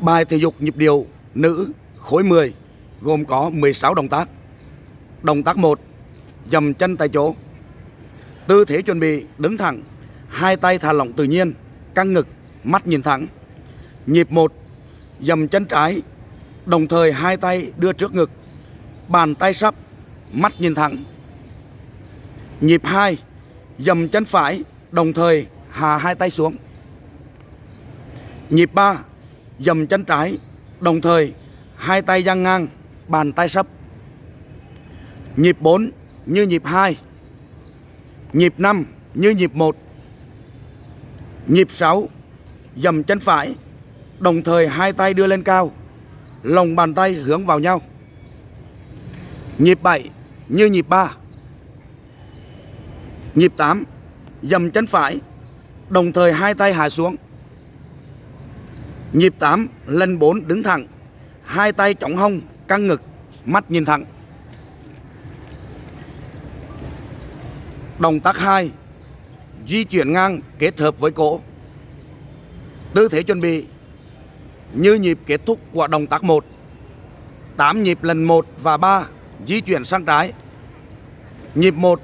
Bài thể dục nhịp điệu nữ khối 10 gồm có 16 động tác. Động tác 1, dầm chân tại chỗ. Tư thế chuẩn bị đứng thẳng, hai tay thả lỏng tự nhiên, căng ngực, mắt nhìn thẳng. Nhịp 1, dầm chân trái, đồng thời hai tay đưa trước ngực, bàn tay sắp, mắt nhìn thẳng. Nhịp 2, dầm chân phải, đồng thời hạ hai tay xuống. Nhịp 3, dầm chân trái, đồng thời hai tay dang ngang, bàn tay sấp. Nhịp 4 như nhịp 2. Nhịp 5 như nhịp 1. Nhịp 6 dầm chân phải, đồng thời hai tay đưa lên cao, lòng bàn tay hướng vào nhau. Nhịp 7 như nhịp 3. Nhịp 8 dầm chân phải, đồng thời hai tay hạ xuống. Nhịp 8 lần 4 đứng thẳng, hai tay chống hông, căng ngực, mắt nhìn thẳng. Động tác 2 Di chuyển ngang kết hợp với cổ. Tư thế chuẩn bị Như nhịp kết thúc của động tác 1 8 nhịp lần 1 và 3 Di chuyển sang trái. Nhịp 1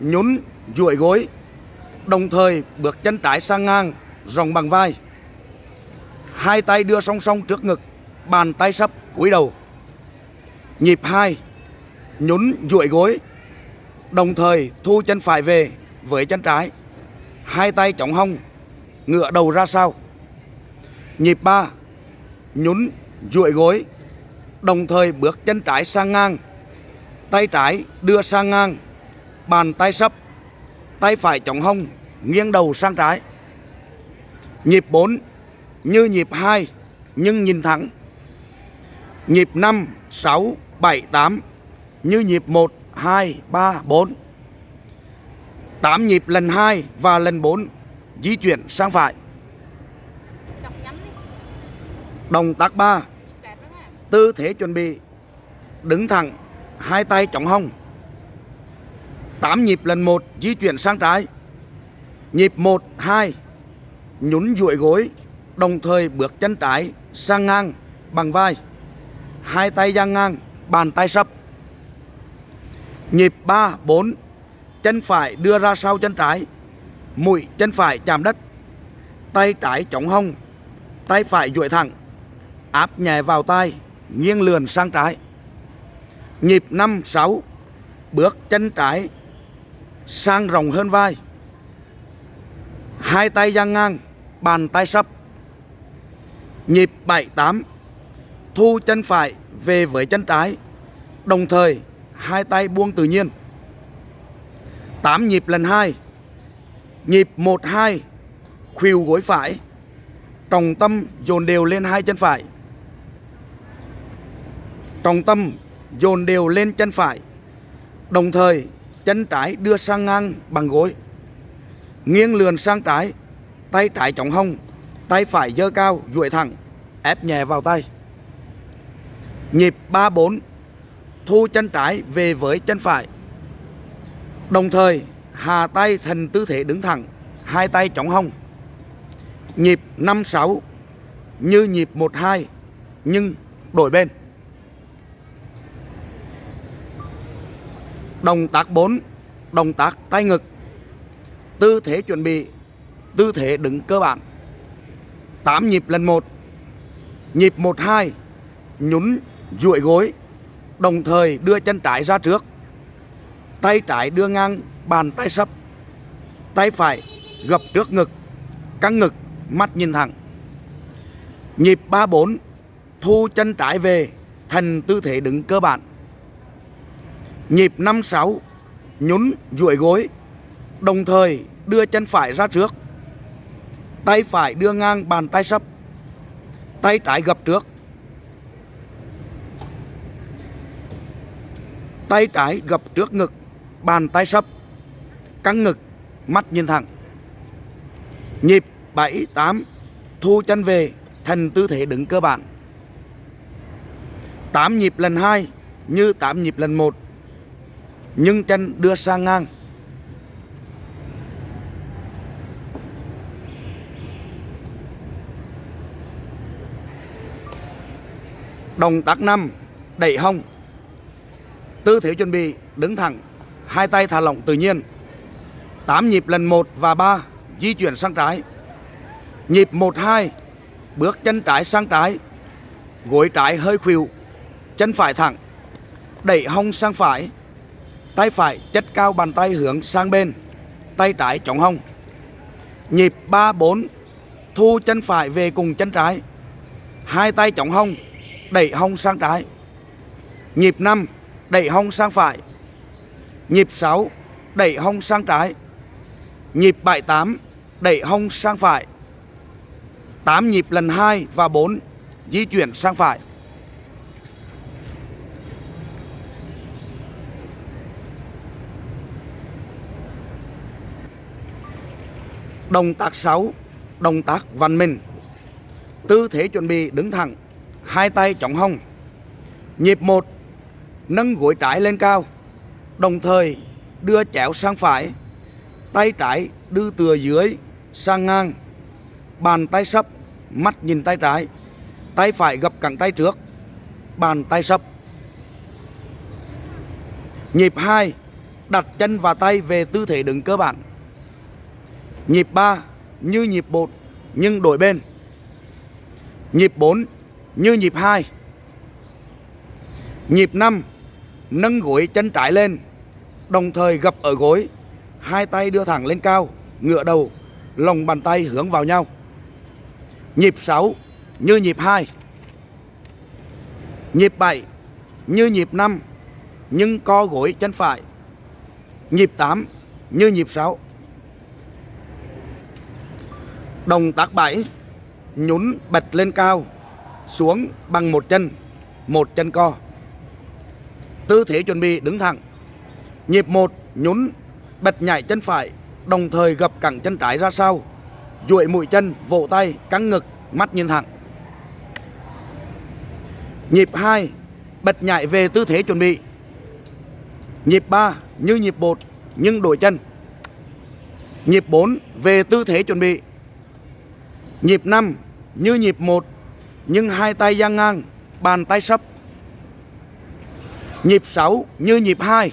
Nhún duỗi gối Đồng thời bước chân trái sang ngang Rộng bằng vai. Hai tay đưa song song trước ngực, Bàn tay sắp cúi đầu. Nhịp 2 Nhún duỗi gối, Đồng thời thu chân phải về với chân trái. Hai tay chống hông Ngựa đầu ra sau. Nhịp 3 Nhún duỗi gối, Đồng thời bước chân trái sang ngang. Tay trái đưa sang ngang, Bàn tay sấp Tay phải chống hông Nghiêng đầu sang trái. Nhịp 4 như nhịp 2 Nhưng nhìn thẳng. Nhịp 5, 6, 7, 8 Như nhịp 1, 2, 3, 4 8 nhịp lần 2 và lần 4 Di chuyển sang phải. Động tác 3 Tư thế chuẩn bị. Đứng thẳng Hai tay chống hông. 8 nhịp lần 1 Di chuyển sang trái. Nhịp 1, 2 Nhún duỗi gối Đồng thời bước chân trái sang ngang bằng vai. Hai tay dang ngang Bàn tay sấp. Nhịp 3, 4 Chân phải đưa ra sau chân trái. Mũi chân phải chạm đất. Tay trái chống hông Tay phải duỗi thẳng. Áp nhẹ vào tay Nghiêng lườn sang trái. Nhịp 5, 6 Bước chân trái Sang rộng hơn vai. Hai tay dang ngang Bàn tay sấp. Nhịp 7, 8 Thu chân phải về với chân trái. Đồng thời hai tay buông tự nhiên. 8 nhịp lần 2 Nhịp 1 2 Khuỷu gối phải. Trọng tâm dồn đều lên hai chân phải. Trọng tâm dồn đều lên chân phải. Đồng thời chân trái đưa sang ngang bằng gối. Nghiêng lườn sang trái Tay trái chống hông. Tay phải dơ cao, duỗi thẳng, Ép nhẹ vào tay. Nhịp 3-4 Thu chân trái về với chân phải. Đồng thời hạ tay thành tư thế đứng thẳng, Hai tay chống hông. Nhịp 5-6 Như nhịp 1-2 Nhưng đổi bên. Động tác 4 Động tác tay ngực. Tư thế chuẩn bị, Tư thế đứng cơ bản. 8 nhịp lần 1 Nhịp 1-2 Nhún duỗi gối, Đồng thời đưa chân trái ra trước. Tay trái đưa ngang, bàn tay sấp. Tay phải gập trước ngực, Căng ngực, mắt nhìn thẳng. Nhịp 3-4 Thu chân trái về, Thành tư thế đứng cơ bản. Nhịp 5-6 Nhún duỗi gối, Đồng thời đưa chân phải ra trước. Tay phải đưa ngang bàn tay sấp. Tay trái gập trước. Tay trái gập trước ngực Bàn tay sấp. Căng ngực Mắt nhìn thẳng. Nhịp 7, 8 Thu chân về Thành tư thế đứng cơ bản. 8 nhịp lần 2 Như 8 nhịp lần 1 Nhưng chân đưa sang ngang. Động tác 5 Đẩy hông Tư thế chuẩn bị đứng thẳng, Hai tay thả lỏng tự nhiên. 8 nhịp lần 1 và 3 Di chuyển sang trái. Nhịp 1 2 Bước chân trái sang trái. Gối trái hơi khuỵu, Chân phải thẳng. Đẩy hông sang phải, Tay phải chất cao bàn tay hướng sang bên, Tay trái chống hông Nhịp 3 4 Thu chân phải về cùng chân trái. Hai tay chống hông Đẩy hông sang trái. Nhịp 5 Đẩy hông sang phải. Nhịp 6 Đẩy hông sang trái. Nhịp 78, Đẩy hông sang phải. 8 nhịp lần 2 và 4 Di chuyển sang phải. Động tác 6 Động tác văn minh. Tư thế chuẩn bị đứng thẳng. Hai tay chống hông. Nhịp 1 Nâng gối trái lên cao, Đồng thời đưa chéo sang phải, Tay trái đưa từ dưới sang ngang, Bàn tay sấp, Mắt nhìn tay trái, Tay phải gập cẳng tay trước, Bàn tay sấp. Nhịp 2 Đặt chân và tay về tư thế đứng cơ bản. Nhịp 3 như nhịp 1 nhưng đổi bên. Nhịp 4 như nhịp 2. Nhịp 5 nâng gối chân trái lên, đồng thời gập ở gối, hai tay đưa thẳng lên cao, ngựa đầu, lòng bàn tay hướng vào nhau. Nhịp 6 như nhịp 2. Nhịp 7 như nhịp 5 nhưng co gối chân phải. Nhịp 8 như nhịp 6. Động tác 7 Nhún bật lên cao xuống bằng một chân Một chân co. Tư thế chuẩn bị đứng thẳng. Nhịp 1 nhún bật nhảy chân phải Đồng thời gập cẳng chân trái ra sau. Duỗi mũi chân, vỗ tay, căng ngực, mắt nhìn thẳng. Nhịp 2 Bật nhảy về tư thế chuẩn bị. Nhịp 3 như nhịp 1 nhưng đổi chân. Nhịp 4 về tư thế chuẩn bị. Nhịp 5 như nhịp 1 nhưng hai tay dang ngang, bàn tay sấp. Nhịp 6 như nhịp 2.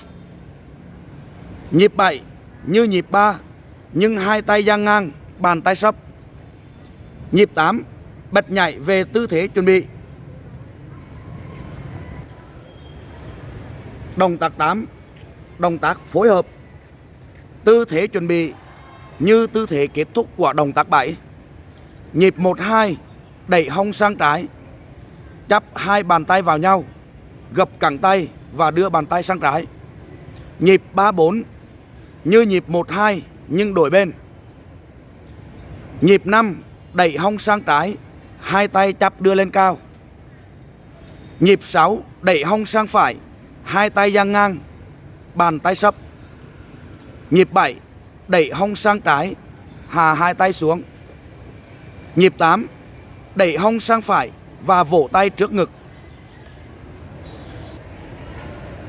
Nhịp 7 như nhịp 3 nhưng hai tay dang ngang, bàn tay sấp. Nhịp 8 bật nhảy về tư thế chuẩn bị. Động tác 8 Động tác phối hợp Tư thế chuẩn bị như tư thế kết thúc của động tác 7 Nhịp 1-2 Đẩy hông sang trái, Chắp hai bàn tay vào nhau, Gập cẳng tay và đưa bàn tay sang trái. Nhịp 3-4 Như nhịp 1-2 nhưng đổi bên. Nhịp 5 Đẩy hông sang trái, Hai tay chắp đưa lên cao. Nhịp 6 Đẩy hông sang phải, Hai tay dang ngang, Bàn tay sấp. Nhịp 7 Đẩy hông sang trái, Hà hai tay xuống. Nhịp 8 Đẩy hông sang phải và vỗ tay trước ngực.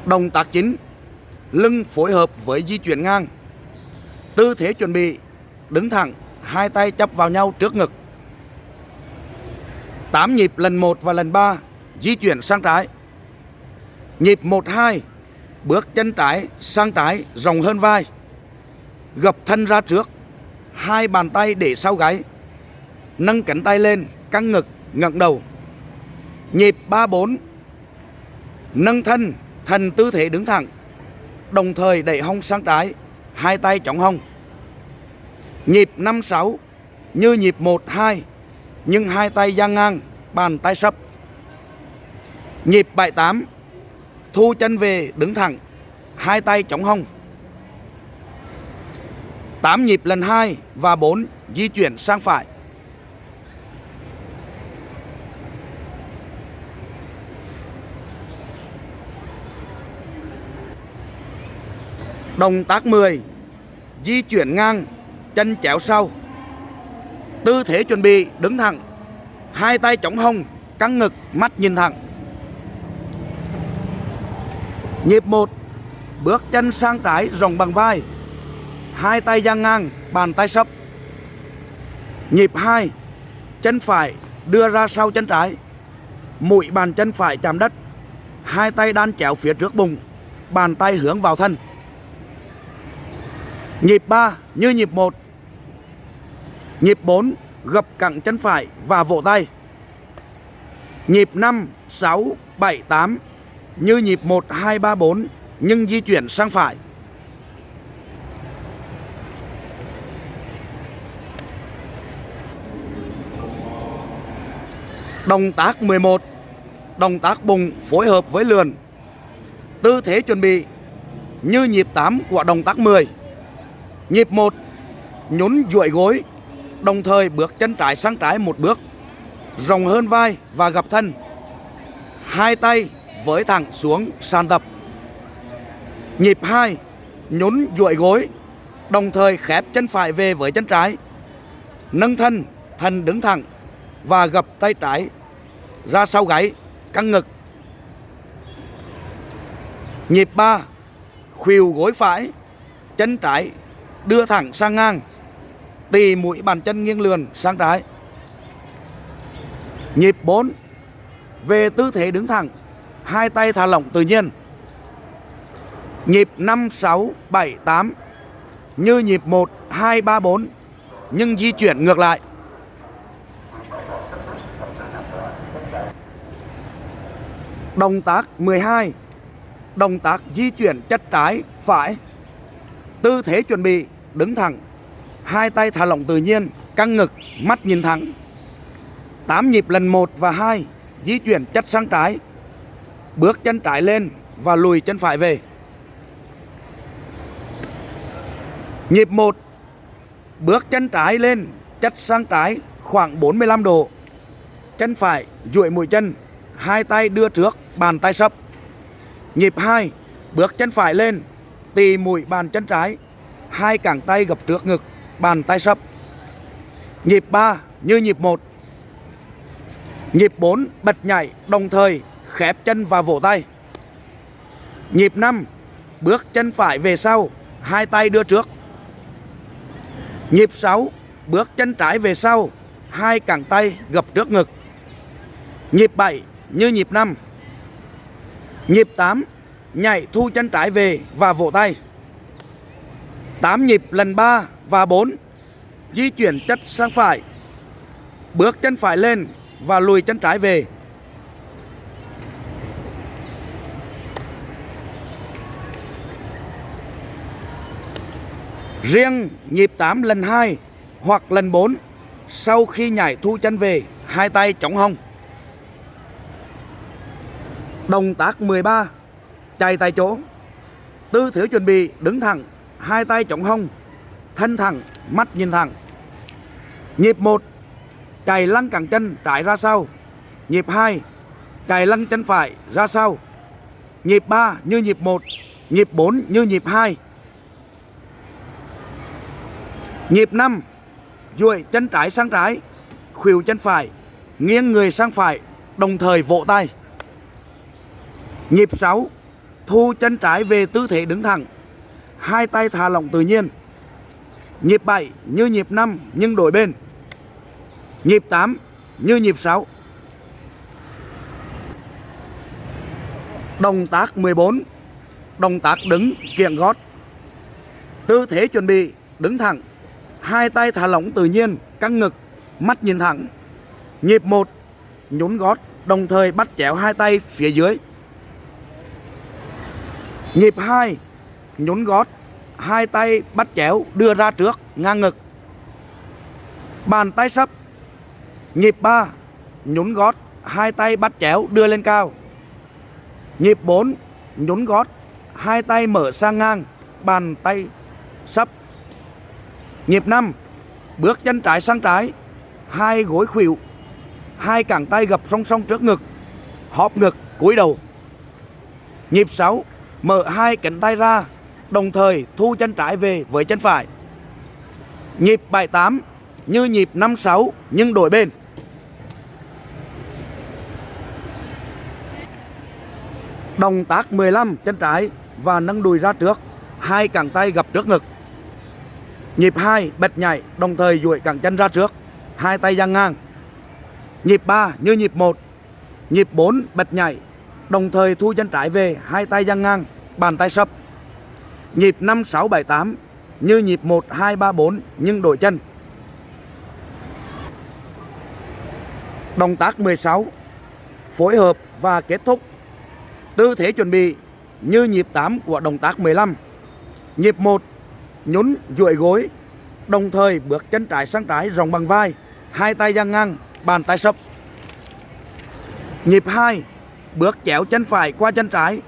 Động tác chính Lưng phối hợp với di chuyển ngang. Tư thế chuẩn bị Đứng thẳng Hai tay chấp vào nhau trước ngực. 8 nhịp lần 1 và lần 3 Di chuyển sang trái. Nhịp 1-2 Bước chân trái sang trái rộng hơn vai. Gập thân ra trước Hai bàn tay để sau gáy. Nâng cánh tay lên, căng ngực, ngẩng đầu. Nhịp 3-4 Nâng thân, thành tư thế đứng thẳng. Đồng thời đẩy hông sang trái Hai tay chống hông. Nhịp 5-6 Như nhịp 1-2 Nhưng hai tay dang ngang Bàn tay sấp. Nhịp 7-8 Thu chân về đứng thẳng Hai tay chống hông. 8 nhịp lần 2 và 4 di chuyển sang phải. Động tác 10 Di chuyển ngang, Chân chéo sau. Tư thế chuẩn bị, đứng thẳng. Hai tay chống hông, Căng ngực, mắt nhìn thẳng. Nhịp 1 Bước chân sang trái, rộng bằng vai. Hai tay dang ngang, Bàn tay sấp. Nhịp 2 Chân phải đưa ra sau chân trái. Mũi bàn chân phải chạm đất. Hai tay đan chéo phía trước bụng. Bàn tay hướng vào thân nhịp 3 như nhịp 1 nhịp 4 gập cẳng chân phải và vỗ tay. Nhịp 5 6 7 8 như nhịp 1 2 3 4 nhưng di chuyển sang phải. Động tác 11 Động tác bùng phối hợp với lườn. Tư thế chuẩn bị Như nhịp 8 của động tác 10 Nhịp 1 Nhún duỗi gối, Đồng thời bước chân trái sang trái một bước, Rộng hơn vai và gập thân. Hai tay với thẳng xuống, sàn tập Nhịp 2 Nhún duỗi gối, Đồng thời khép chân phải về với chân trái. Nâng thân Thân đứng thẳng Và gập tay trái. Ra sau gáy, căng ngực. Nhịp 3 khuỷu gối phải, chân trái đưa thẳng sang ngang, tì mũi bàn chân nghiêng lườn sang trái. Nhịp 4 về tư thế đứng thẳng, hai tay thả lỏng tự nhiên. Nhịp 5 6 7 8 như nhịp 1 2 3 4 nhưng di chuyển ngược lại. Động tác 12 Động tác di chuyển chất trái, phải. Tư thế chuẩn bị, đứng thẳng. Hai tay thả lỏng tự nhiên, Căng ngực, mắt nhìn thẳng. 8 nhịp lần 1 và 2 Di chuyển chất sang trái. Bước chân trái lên và lùi chân phải về. Nhịp 1 Bước chân trái lên, Chất sang trái khoảng 45 độ. Chân phải duỗi mũi chân, Hai tay đưa trước, bàn tay sấp. Nhịp 2 Bước chân phải lên Tì mũi bàn chân trái, Hai cẳng tay gập trước ngực, Bàn tay sấp. Nhịp 3 như nhịp 1 Nhịp 4 bật nhảy, đồng thời khép chân và vỗ tay. Nhịp 5 Bước chân phải về sau, Hai tay đưa trước. Nhịp 6 Bước chân trái về sau, Hai cẳng tay gập trước ngực. Nhịp 7 như nhịp 5 Nhịp 8 Nhảy thu chân trái về và vỗ tay. 8 nhịp lần 3 và 4 Di chuyển chất sang phải. Bước chân phải lên và lùi chân trái về. Riêng nhịp 8 lần 2 hoặc lần 4 Sau khi nhảy thu chân về, Hai tay chống hông. Động tác 13 Chạy tại chỗ. Tư thế chuẩn bị đứng thẳng, Hai tay chống hông, Thân thẳng, Mắt nhìn thẳng. Nhịp 1 Chạy lăn cẳng chân trái ra sau. Nhịp 2 Chạy lăn chân phải ra sau. Nhịp 3 như nhịp 1 Nhịp 4 như nhịp 2 Nhịp 5 duỗi chân trái sang trái Khuỷu chân phải, Nghiêng người sang phải, Đồng thời vỗ tay. Nhịp 6 Thu chân trái về tư thế đứng thẳng. Hai tay thả lỏng tự nhiên. Nhịp 7 như nhịp 5 nhưng đổi bên. Nhịp 8 như nhịp 6 Động tác 14 Động tác đứng, kiện gót. Tư thế chuẩn bị, đứng thẳng. Hai tay thả lỏng tự nhiên, Căng ngực, Mắt nhìn thẳng. Nhịp 1 Nhún gót, Đồng thời bắt chéo hai tay phía dưới. Nhịp 2 Nhún gót, Hai tay bắt chéo, đưa ra trước, ngang ngực. Bàn tay sấp. Nhịp 3 Nhún gót, Hai tay bắt chéo, đưa lên cao. Nhịp 4 Nhún gót, Hai tay mở sang ngang, Bàn tay sấp. Nhịp 5 Bước chân trái sang trái, Hai gối khuỷu, Hai cẳng tay gập song song trước ngực Hóp ngực, cúi đầu. Nhịp 6 Mở hai cánh tay ra Đồng thời thu chân trái về với chân phải. Nhịp 78 Như nhịp 56 nhưng đổi bên. Động tác 15 chân trái và nâng đùi ra trước Hai cẳng tay gập trước ngực. Nhịp 2 bật nhảy đồng thời duỗi cẳng chân ra trước Hai tay dang ngang. Nhịp 3 như nhịp 1 Nhịp 4 bật nhảy, đồng thời thu chân trái về, hai tay dang ngang, bàn tay sấp. Nhịp 5 6 7 8 như nhịp 1 2 3 4 nhưng đổi chân. Động tác 16 phối hợp và kết thúc. Tư thế chuẩn bị như nhịp 8 của động tác 15. Nhịp 1 nhún duỗi gối, đồng thời bước chân trái sang trái rộng bằng vai, hai tay dang ngang, bàn tay sấp. Nhịp 2 bước chéo chân phải qua chân trái,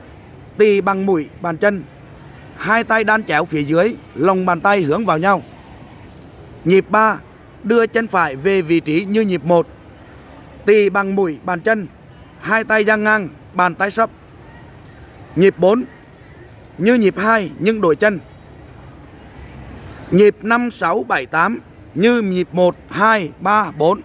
tì bằng mũi bàn chân, hai tay đan chéo phía dưới, lòng bàn tay hướng vào nhau. Nhịp 3 đưa chân phải về vị trí như nhịp 1, tì bằng mũi bàn chân, hai tay dang ngang, bàn tay sấp. Nhịp 4 như nhịp 2 nhưng đổi chân. Nhịp 5 6 7 8 như nhịp 1 2 3 4.